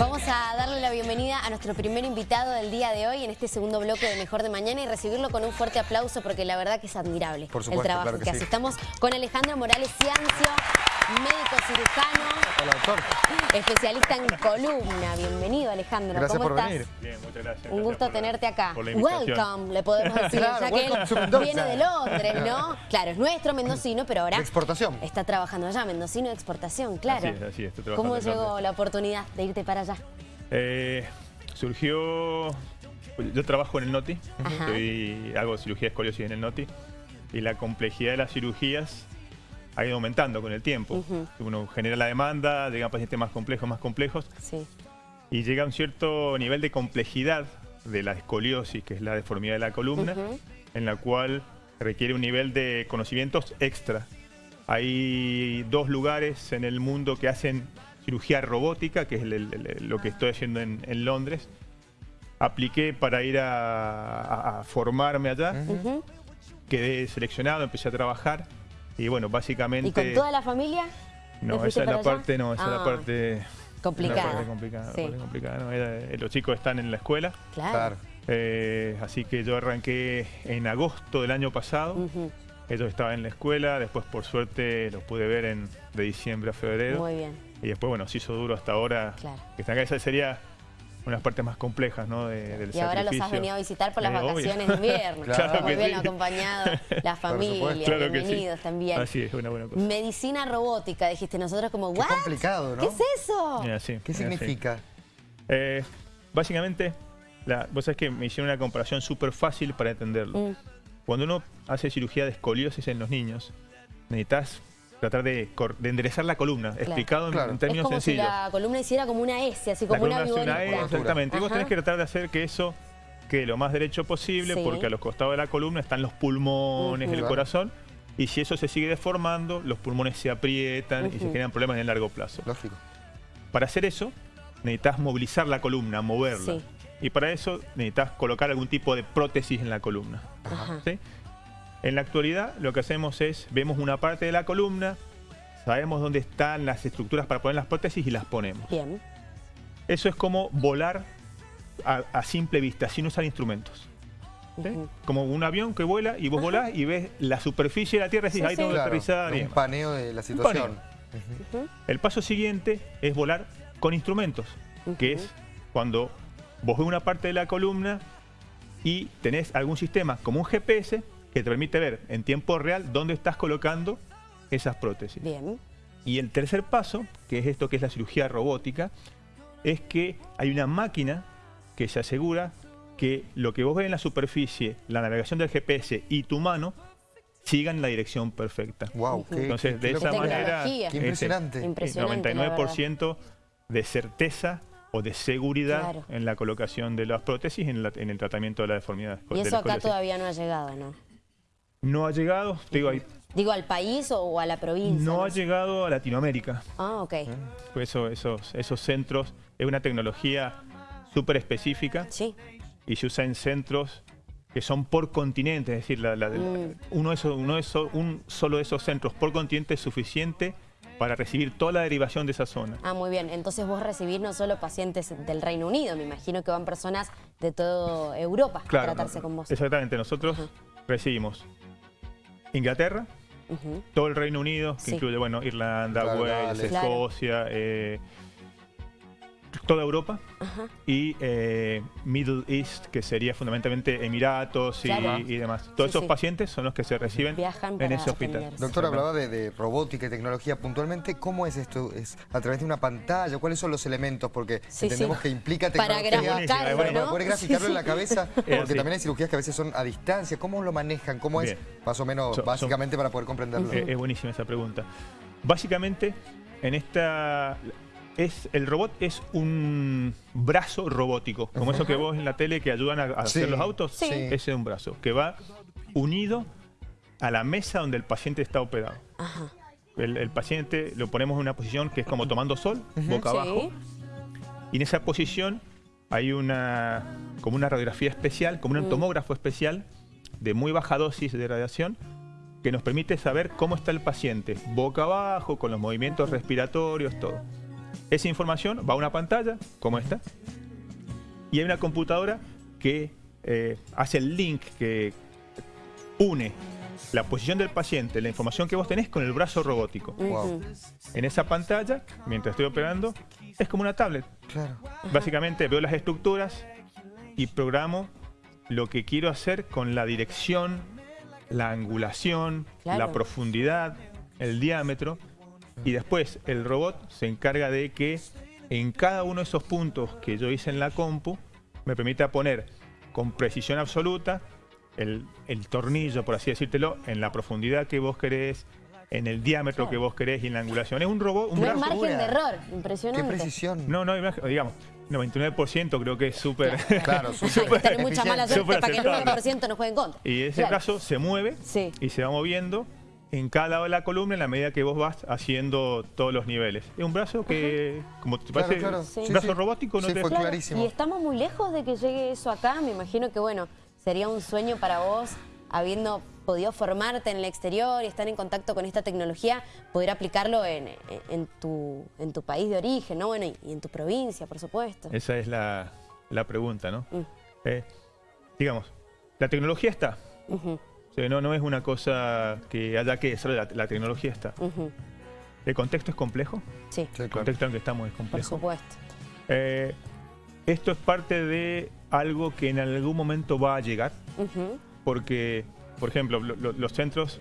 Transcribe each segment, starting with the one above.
Vamos a darle la bienvenida a nuestro primer invitado del día de hoy en este segundo bloque de Mejor de Mañana y recibirlo con un fuerte aplauso porque la verdad que es admirable Por el trabajo claro que, que hace. sí. Estamos con Alejandro Morales Ciancio, médico cirujano, Hola, doctor. especialista en columna. Bienvenido Alejandro, Gracias ¿cómo por estás? venir. Bien, muchas gracias. Un gusto tenerte acá. Welcome, le podemos decir, Claro, ya que él viene de Londres, ¿no? Claro, es nuestro mendocino, pero ahora De exportación. está trabajando allá, mendocino de exportación, claro. Así es, así es, estoy trabajando ¿Cómo llegó la oportunidad de irte para allá? Eh, surgió... Yo trabajo en el NOTI. Estoy- hago cirugía de escoliosis en el NOTI y la complejidad de las cirugías ha ido aumentando con el tiempo. Ujú. Uno genera la demanda, llegan pacientes más complejos, más complejos Sí. y llega a un cierto nivel de complejidad de la escoliosis, que es la deformidad de la columna, Ujú. en la cual requiere un nivel de conocimientos extra. Hay dos lugares en el mundo que hacen cirugía robótica, que es el- el- el- lo que estoy haciendo en, en Londres. Apliqué para ir a, a- a formarme allá, Ujú. quedé seleccionado, empecé a trabajar y bueno, básicamente... ¿Y con toda la familia? ¿Te No, esa es la allá? parte, no, esa es Ah, la parte... Complicada. La parte complicada, la Sí. parte complicada, ¿no? Era- los chicos están en la escuela, Claro. Claro. eh, así que yo arranqué en agosto del año pasado. Ellos estaban en la escuela, después por suerte los pude ver en, de diciembre a febrero. Muy bien, Y después, bueno, se hizo duro hasta ahora. claro. Que están acá, esa sería una de las partes más complejas, ¿no? de- del Y ahora los has venido a visitar por las Eh, obvio. vacaciones de invierno. Claro Muy que bien sí. acompañado, la familia. Claro que sí. bienvenidos también. Así es, una buena cosa. Medicina robótica, dijiste nosotros como, Qué ¿what? complicado, ¿no? ¿Qué es eso? Mira, sí, ¿Qué mira, significa? Eh, básicamente, la, vos sabés que me hicieron una comparación súper fácil para entenderlo. Mm, Cuando uno hace cirugía de escoliosis en los niños, necesitas tratar de, enderezar la columna, explicado en- Claro. en, Es términos como sencillos. si la columna hiciera como una S, así La como una columna hace una E, viborita. exactamente. Y vos tenés que tratar de hacer que eso quede lo más derecho posible, Sí. porque a los costados de la columna están los pulmones, el corazón, y si eso se sigue deformando, los pulmones se aprietan y se generan problemas en el largo plazo. Lógico. Para hacer eso, necesitas movilizar la columna, moverla. Sí. Y para eso necesitas colocar algún tipo de prótesis en la columna. Ajá. ¿sí? En la actualidad lo que hacemos es, vemos una parte de la columna, sabemos dónde están las estructuras para poner las prótesis y las ponemos. Bien. Eso es como volar a, a simple vista, sin usar instrumentos. Como un avión que vuela y vos volás y ves la superficie de la Tierra y decís, Sí, ahí sí. tengo Claro, aterrizar. un paneo de la situación. El paso siguiente es volar con instrumentos, que es cuando vos ves una parte de la columna y tenés algún sistema como un GPS que te permite ver en tiempo real dónde estás colocando esas prótesis. Bien. Y el tercer paso, que es esto que es la cirugía robótica, es que hay una máquina que se asegura que lo que vos ves en la superficie, la navegación del GPS y tu mano sigan la dirección perfecta. Wow, qué, Entonces, qué de esa manera. Qué impresionante. Impresionante, la 99% de certeza o de seguridad Claro. en la colocación de las prótesis en, la- en el tratamiento de la deformidad. Y eso acá todavía no ha llegado, ¿no? No ha llegado, te digo, hay- Digo, al país o, a la provincia. no ha sé. llegado a Latinoamérica. Ah, ok. Pues eso, esos, esos centros es una tecnología súper específica Sí. y se usa en centros que son por continente, es decir, la- la- Mm. uno, de esos- uno de esos- un solo de esos centros por continente es suficiente para recibir toda la derivación de esa zona. Ah, muy bien. Entonces vos recibís no solo pacientes del Reino Unido, me imagino que van personas de toda Europa a tratarse no, con vos. Exactamente, nosotros recibimos Inglaterra, todo el Reino Unido, que Sí. incluye bueno, Irlanda, Claro, Wales. Escocia, eh, toda Europa Ajá. y eh, Middle East, que sería fundamentalmente Emiratos y, Claro. y demás. Todos Sí, esos sí. pacientes son los que se reciben Viajan en para ese hospital. Doctor, hablaba de, de robótica y tecnología. Puntualmente, ¿cómo es esto? ¿Es a través de una pantalla? ¿Cuáles son los elementos? Porque Sí, entendemos sí. que implica Para tecnología. graficarlo, Es buenísimo, Para ¿no? poder graficarlo Sí, en la cabeza, Es porque también hay cirugías que a veces son a distancia. ¿Cómo lo manejan? ¿Cómo es? Más o menos, básicamente, para poder comprenderlo. Eh, es buenísima esa pregunta. Básicamente, en esta... Es, el robot es un brazo robótico, como eso que vos en la tele que ayudan a, a Sí, hacer los autos. Sí. Ese es un brazo que va unido a la mesa donde el paciente está operado. Ajá. El, el paciente lo ponemos en una posición que es como tomando sol, boca Sí. abajo. Y en esa posición hay una como una radiografía especial, como un Mm. tomógrafo especial de muy baja dosis de radiación que nos permite saber cómo está el paciente, boca abajo, con los movimientos respiratorios, todo. Esa información va a una pantalla, como esta, y hay una computadora que eh, hace el link que une la posición del paciente, la información que vos tenés con el brazo robótico. Wow. En esa pantalla, mientras estoy operando, es como una tablet. Claro. Básicamente veo las estructuras y programo lo que quiero hacer con la dirección, la angulación, Claro. la profundidad, el diámetro. Y después el robot se encarga de que en cada uno de esos puntos que yo hice en la compu me permita poner con precisión absoluta el, el tornillo, por así decírtelo, en la profundidad que vos querés, en el diámetro que vos querés y en la angulación. Es un robot, un No brazo. margen de error, Qué impresionante. precisión. No, no, hay margen- digamos, 99% creo que es súper... Claro, Hay súper tener mucha mala suerte Súper para que el aceptable. 1% no juegue en contra. Y ese Claro. brazo se mueve Sí. y se va moviendo en cada lado de la columna en la medida que vos vas haciendo todos los niveles. Es un brazo que, como te Claro, parece, claro. un Sí, brazo sí. robótico, no Sí, te... fue Claro, clarísimo. Y estamos muy lejos de que llegue eso acá. Me imagino que, bueno, sería un sueño para vos, habiendo podido formarte en el exterior y estar en contacto con esta tecnología, poder aplicarlo en, en- en tu, en tu país de origen, ¿no? Bueno, y, y en tu provincia, por supuesto. Esa es la, la pregunta, ¿no? Mm. Eh, digamos, la tecnología está. Sea, no, no es una cosa que haya que solo la, la tecnología está. ¿El contexto es complejo? Sí, El contexto en el que estamos es por complejo. supuesto. Eh, esto es parte de algo que en algún momento va a llegar. Porque, por ejemplo, lo- lo- los centros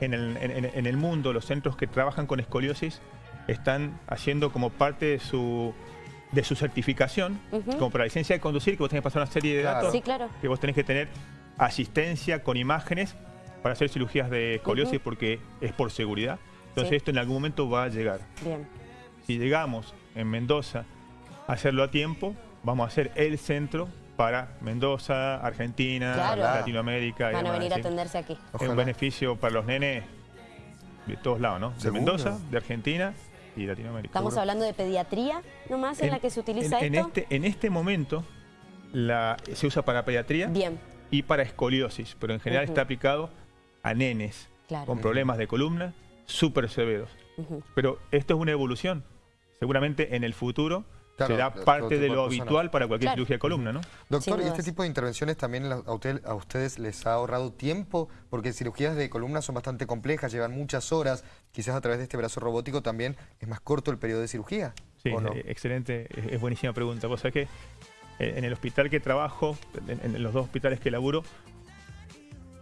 en el, en- el mundo, los centros que trabajan con escoliosis, están haciendo como parte de su, de su certificación, como para la licencia de conducir, que vos tenés que pasar una serie de Claro. datos, Sí, claro. que vos tenés que tener asistencia con imágenes para hacer cirugías de escoliosis porque es por seguridad. Entonces Sí. esto en algún momento va a llegar. Bien. Si llegamos en Mendoza a hacerlo a tiempo, vamos a hacer el centro para Mendoza, Argentina, Claro. Latinoamérica. y Van a demás, venir a atenderse aquí. Es un beneficio para los nenes de todos lados, ¿no? De Seguro. Mendoza, de Argentina y Latinoamérica. Estamos Seguro. hablando de pediatría nomás en, la que se utiliza en- en esto. este, en este momento la, se usa para pediatría Bien, y para escoliosis, pero en general está aplicado a nenes claro. con problemas de columna súper severos. Pero esto es una evolución. Seguramente en el futuro Claro, será parte de lo habitual para cualquier Claro. cirugía de columna, ¿no? Doctor, ¿y este tipo de intervenciones también a, usted- a ustedes les ha ahorrado tiempo? Porque cirugías de columna son bastante complejas, llevan muchas horas. Quizás a través de este brazo robótico también es más corto el periodo de cirugía. Sí, eh, excelente, es, es buenísima pregunta. Vos sabés que en el hospital que trabajo, en, en los dos hospitales que laburo,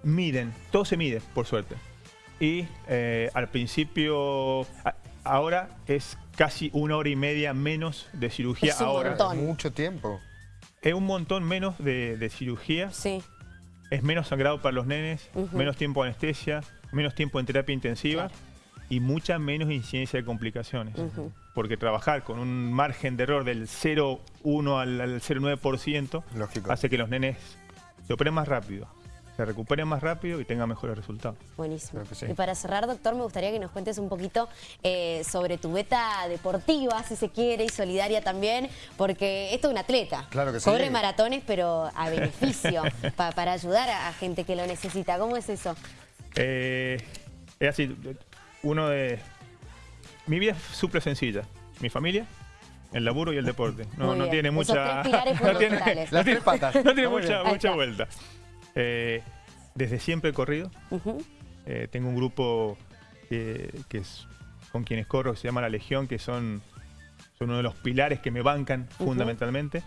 miden, todo se mide, por suerte. Y eh, al principio, a- ahora es casi una hora y media menos de cirugía Es un ahora. montón. Mucho tiempo. Es un montón menos de, de cirugía, Sí, es menos sangrado para los nenes, menos tiempo de anestesia, menos tiempo en terapia intensiva Claro. y mucha menos incidencia de complicaciones. Porque trabajar con un margen de error del 0,1 al, al 0,9% Lógico. hace que los nenes se operen más rápido, se recuperen más rápido y tengan mejores resultados. buenísimo. Sí. Y para cerrar, doctor, me gustaría que nos cuentes un poquito eh, sobre tu beta deportiva, si se quiere, y solidaria también, porque esto es un atleta. Claro que sí. Corre maratones, pero a beneficio, pa- para ayudar a, a gente que lo necesita. ¿Cómo es eso? Eh, es así, uno de... Mi vida es súper sencilla. Mi familia, el laburo y el deporte. No, no tiene mucha... no tiene. Las tres patas. no tiene mucha, mucha vuelta. Eh, desde siempre he corrido. Eh, tengo un grupo que, que es con quienes corro, que se llama La Legión, que son, son uno de los pilares que me bancan fundamentalmente.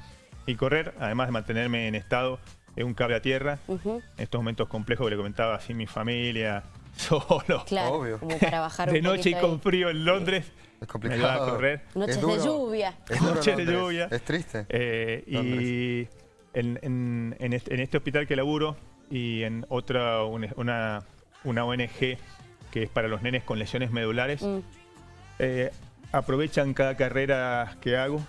Y correr, además de mantenerme en estado, es un cable a tierra. En estos momentos complejos que le comentaba así mi familia, solo, Claro, Obvio. como para bajar de un noche y con frío en Londres. Es Me ayuda a complicado. correr. Noches Es de lluvia. Es duro, Noches de lluvia. Es triste. Eh, y en, en- en este, en este hospital que laburo y en otra, una, una- ONG que es para los nenes con lesiones medulares, Mm, eh, aprovechan cada carrera que hago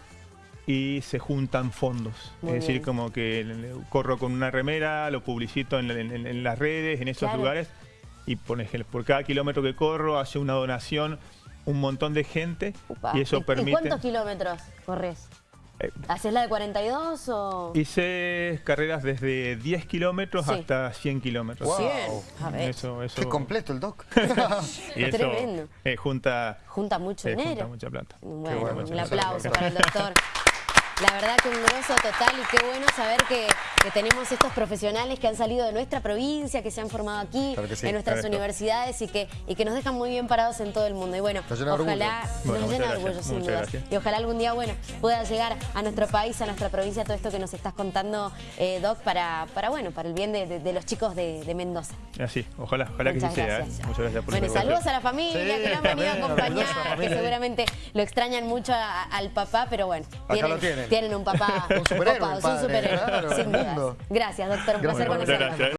y se juntan fondos. Muy es decir, bien. como que corro con una remera, lo publicito en, en- en las redes, en esos Claro. lugares, y por, ejemplo, por cada kilómetro que corro hace una donación un montón de gente upa. y eso ¿Y- ¿Y permite... cuántos kilómetros corres? Eh, ¿Haces la de 42 o...? Hice carreras desde 10 kilómetros Sí. hasta 100 kilómetros. Wow. 100, a ver, Eso, eso, Qué completo el doc. y eso, Tremendo. eh, junta, junta mucho eh, junta dinero. mucha plata. Bueno, bueno, un aplauso para el doctor. La verdad que un grosso total y qué bueno saber que, que tenemos estos profesionales que han salido de nuestra provincia, que se han formado aquí, Claro que sí. en nuestras Claro. universidades y que, y que nos dejan muy bien parados en todo el mundo. Y bueno, Nos llena ojalá orgullo. Bueno, nos llena de orgullo, sin duda. Y ojalá algún día, bueno, pueda llegar a nuestro país, a nuestra provincia, todo esto que nos estás contando, eh, Doc, para, para, bueno, para el bien de, de- de los chicos de, de Mendoza. Así, ojalá, ojalá que sí sea. ¿eh? gracias. Muchas gracias por Bueno, saludos a la familia Sí, que lo han venido a acompañar, que seguramente lo extrañan mucho a- al papá, pero bueno, tienen. tienen un papá Un superhéroe, copado, un superhéroe, claro, sin mundo. Gracias, doctor, un placer conocerlo.